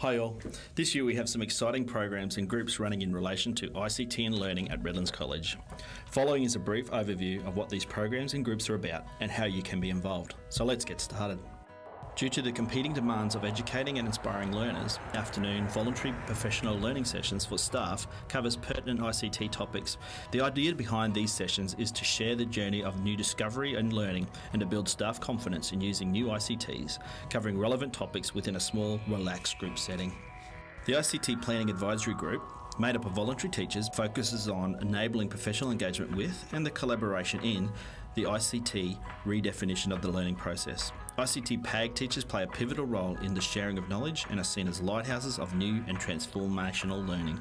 Hi all. This year we have some exciting programs and groups running in relation to ICT and learning at Redlands College. Following is a brief overview of what these programs and groups are about and how you can be involved. So let's get started. Due to the competing demands of educating and inspiring learners, afternoon voluntary professional learning sessions for staff covers pertinent ICT topics. The idea behind these sessions is to share the journey of new discovery and learning and to build staff confidence in using new ICTs, covering relevant topics within a small, relaxed group setting. The ICT Planning Advisory Group made up of voluntary teachers, focuses on enabling professional engagement with and the collaboration in the ICT redefinition of the learning process. ICT PAG teachers play a pivotal role in the sharing of knowledge and are seen as lighthouses of new and transformational learning.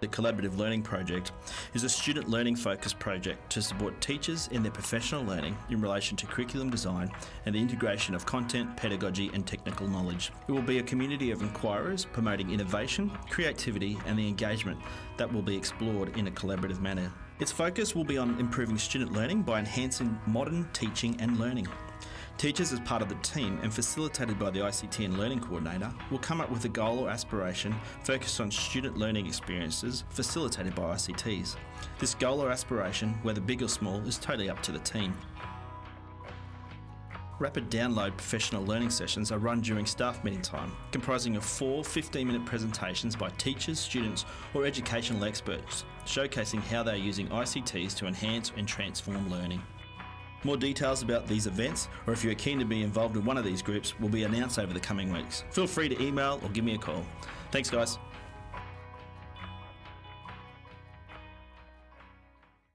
The Collaborative Learning Project is a student learning focused project to support teachers in their professional learning in relation to curriculum design and the integration of content, pedagogy and technical knowledge. It will be a community of inquirers promoting innovation, creativity and the engagement that will be explored in a collaborative manner. Its focus will be on improving student learning by enhancing modern teaching and learning. Teachers, as part of the team and facilitated by the ICT and Learning Coordinator, will come up with a goal or aspiration focused on student learning experiences facilitated by ICTs. This goal or aspiration, whether big or small, is totally up to the team. Rapid download professional learning sessions are run during staff meeting time, comprising of four 15 minute presentations by teachers, students, or educational experts, showcasing how they are using ICTs to enhance and transform learning. More details about these events, or if you are keen to be involved in one of these groups, will be announced over the coming weeks. Feel free to email or give me a call. Thanks, guys.